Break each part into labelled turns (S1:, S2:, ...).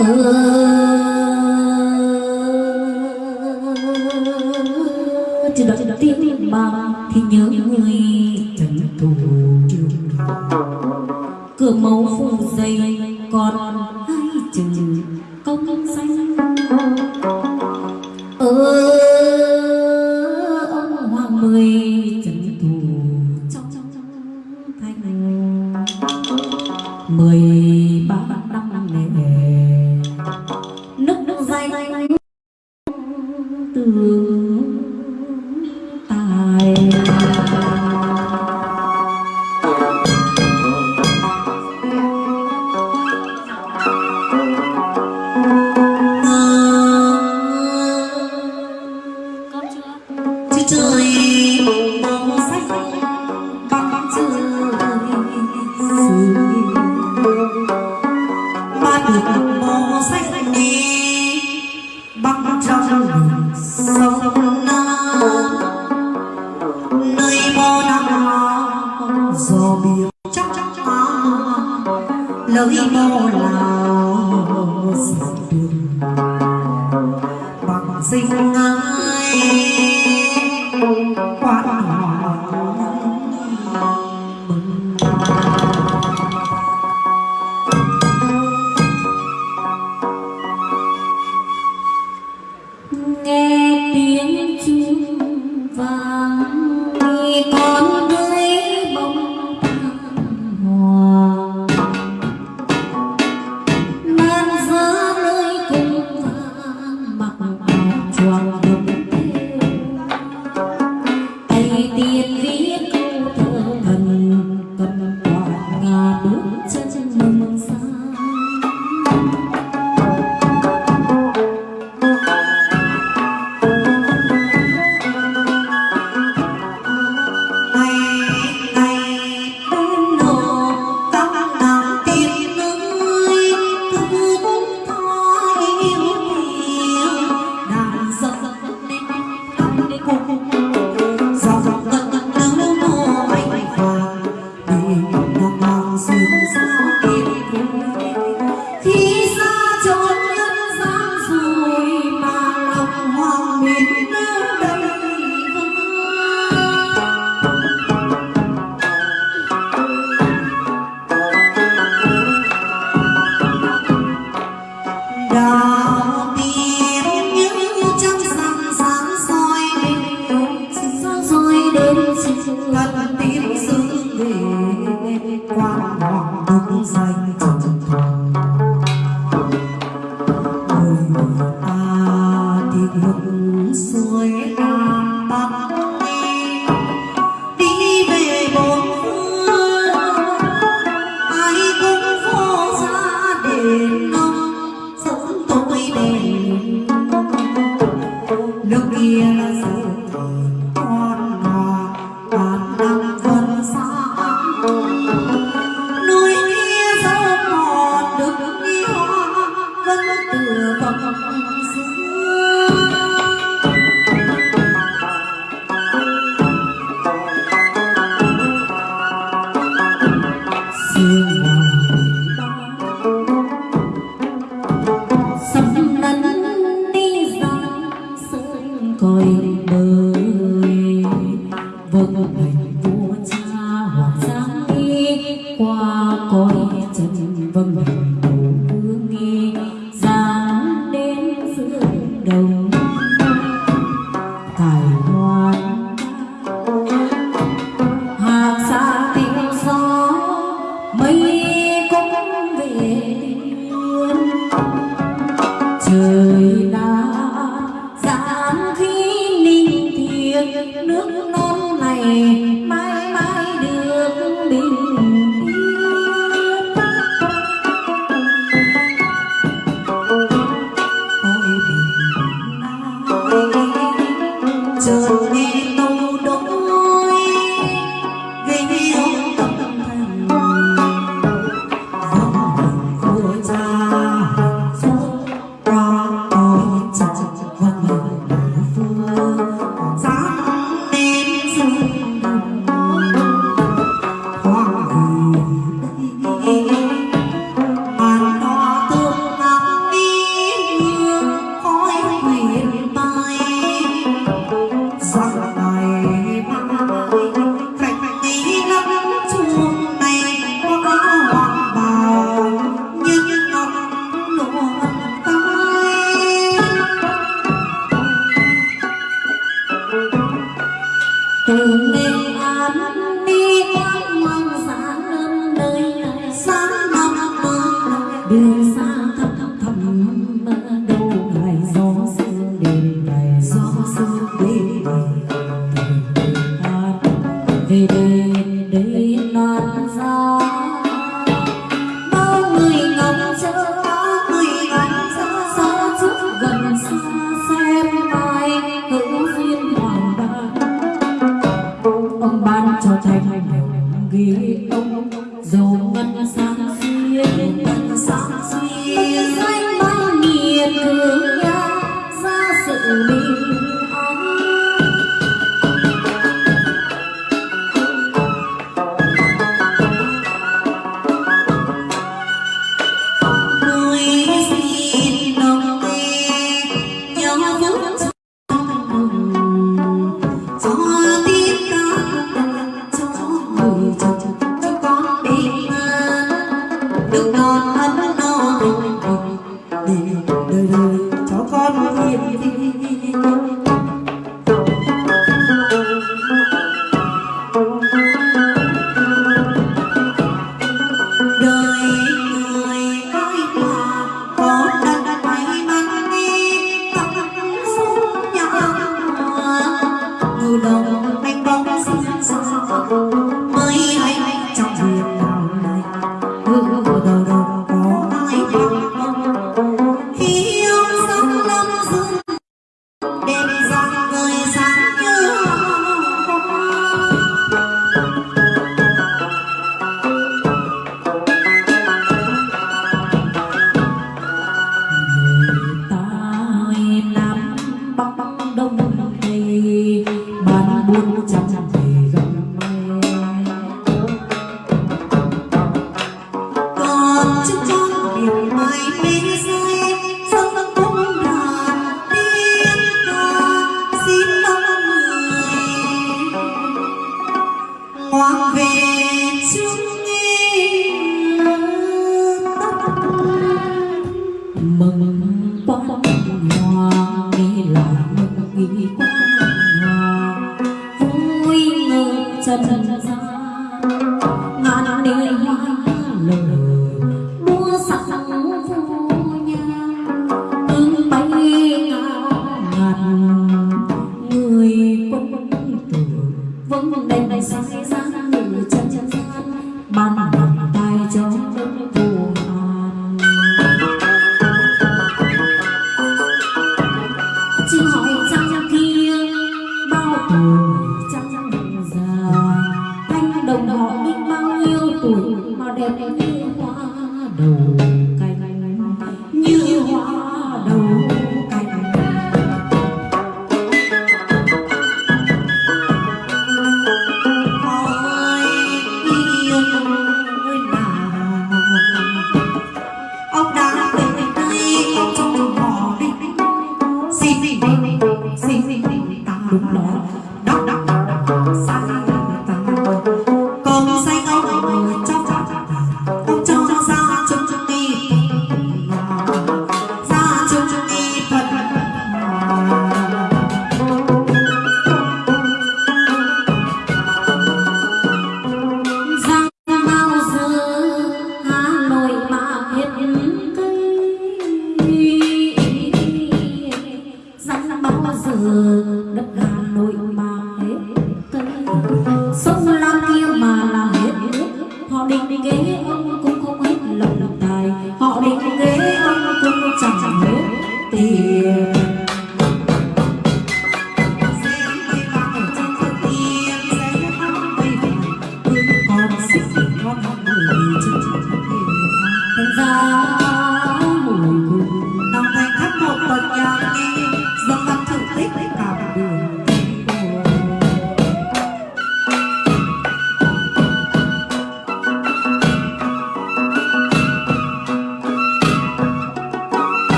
S1: Oh. Khí ninh thiêng nước non này mãi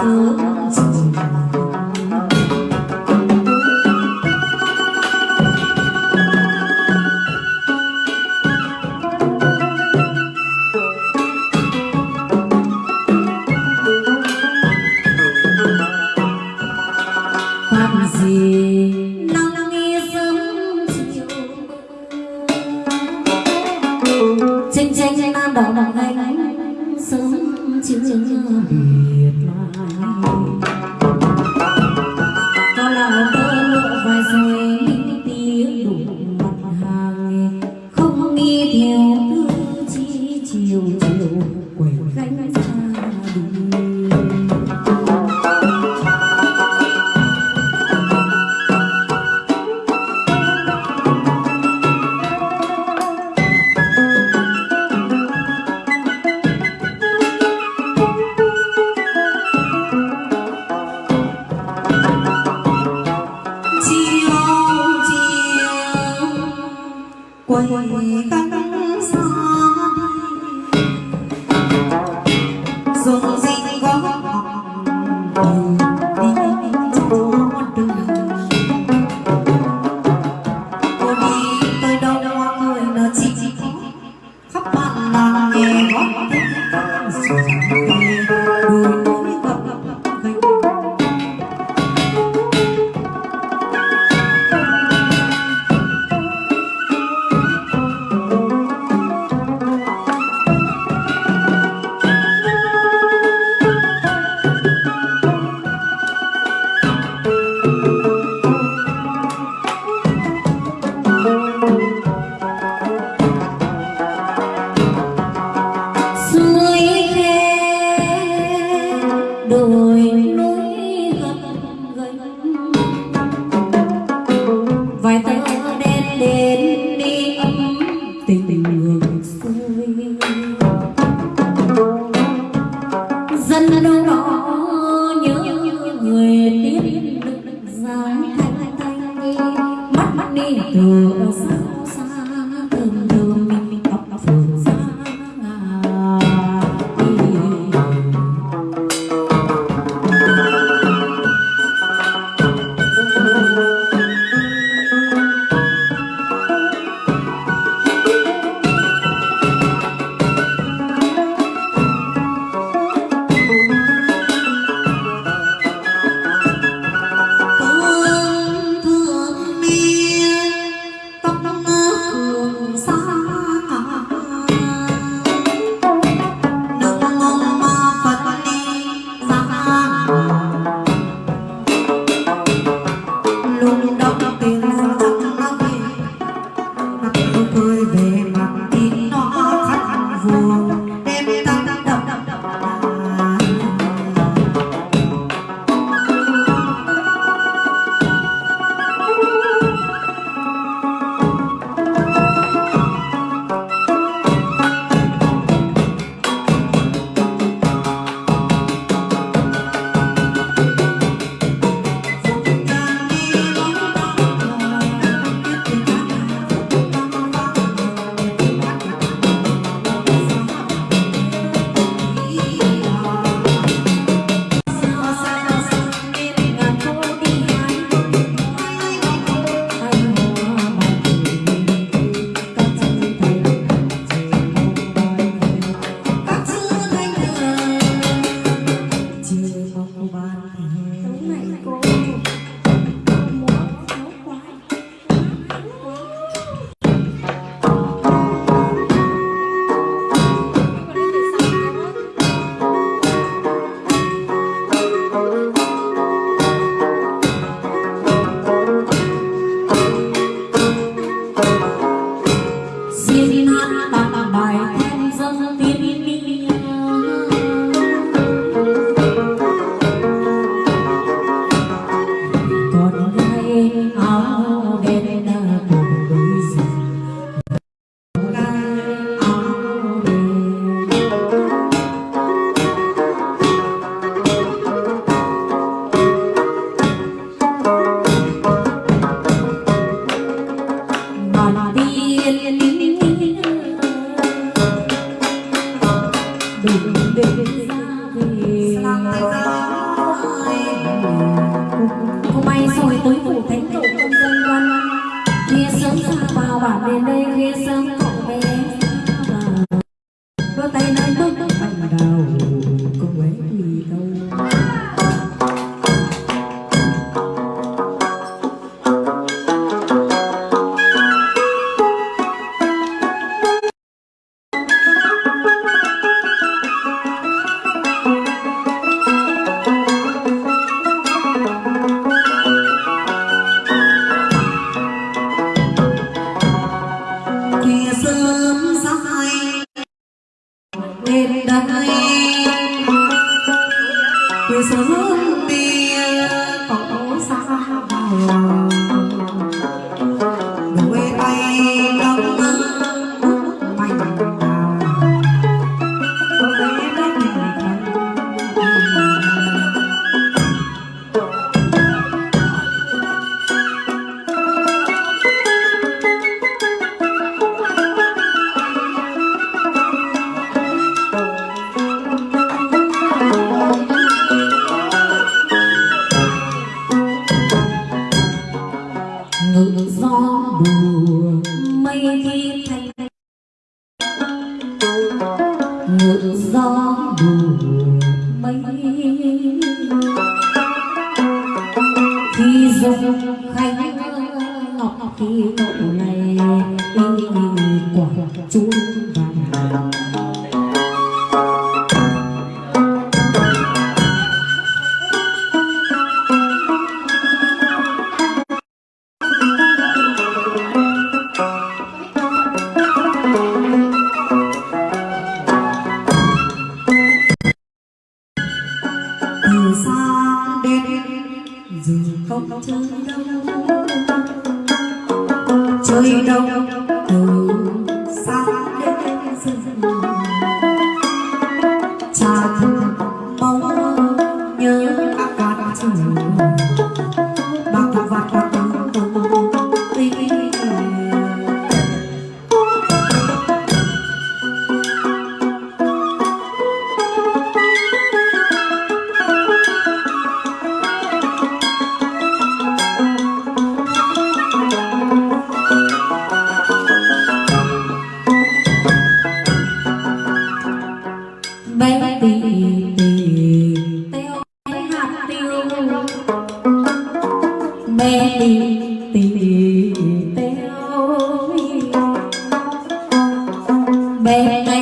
S1: Oh. Không chơi đâu chơi đâu bé này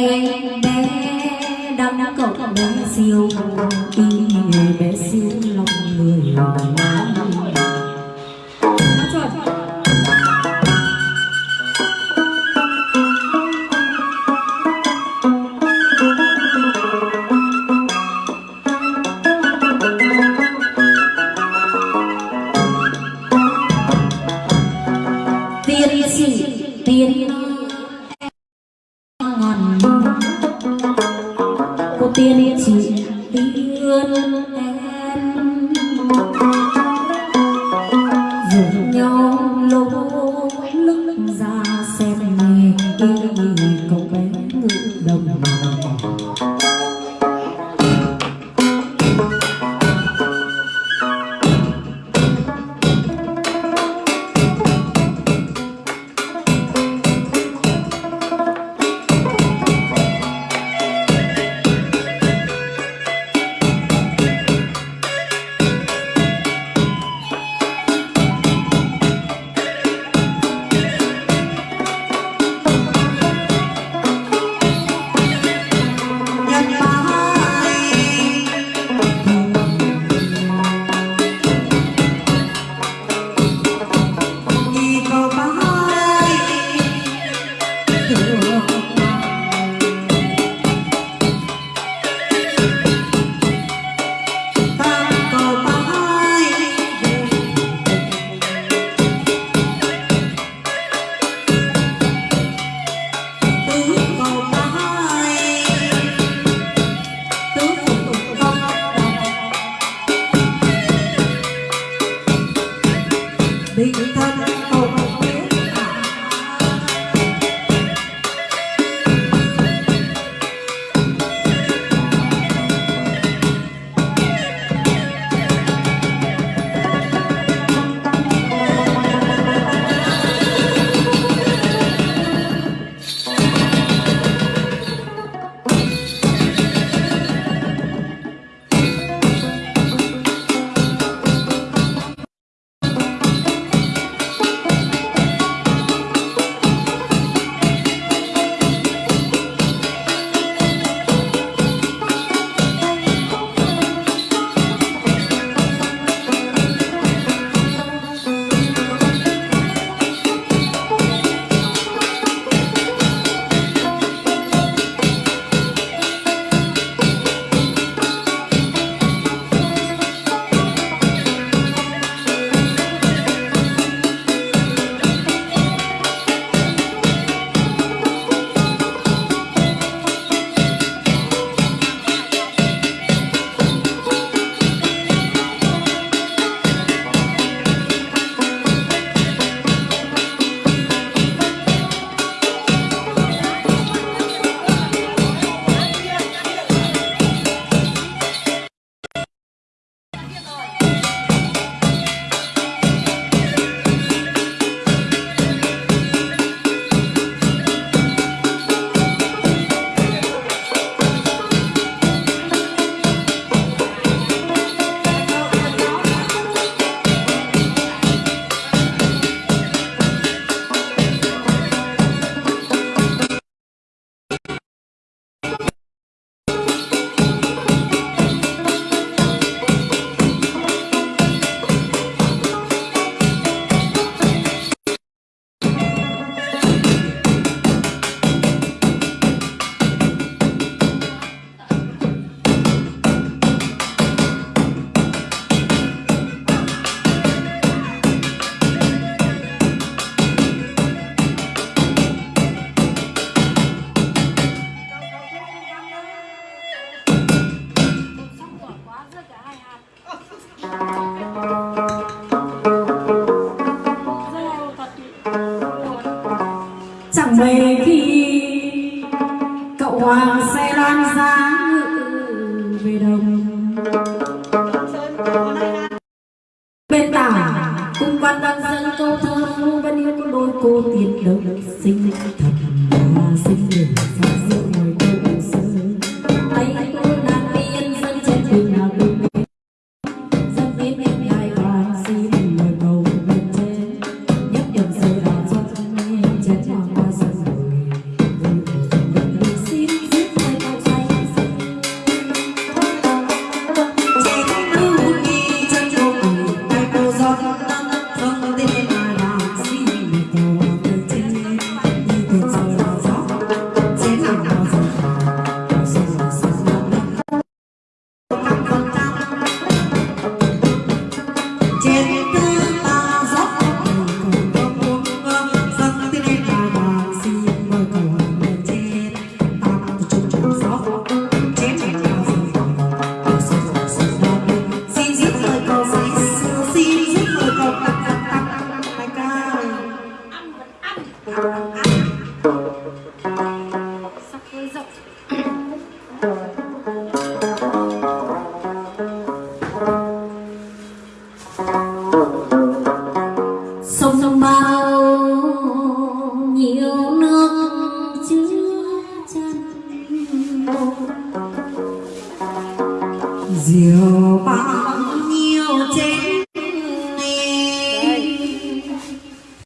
S1: diều bao nhiêu trên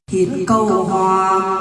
S1: thiên cầu hoàng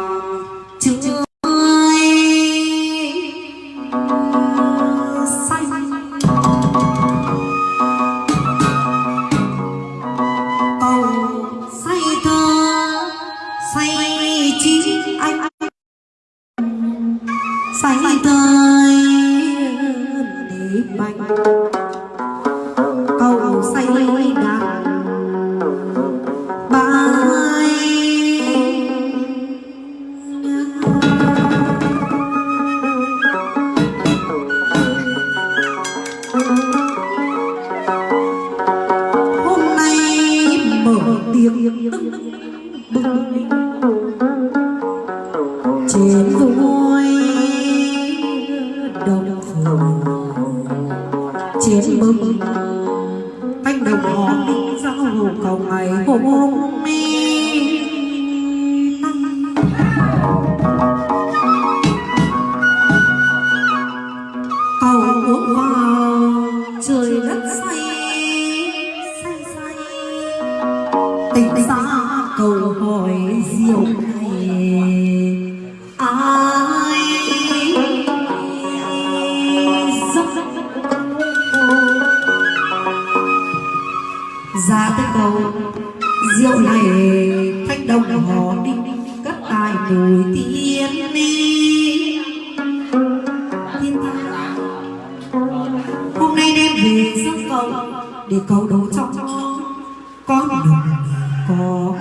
S1: chiến linh trên vui đồng phường trên bừng thanh đồng hò giao hầu cầu ngày hôm nay để cầu đấu trong con đường có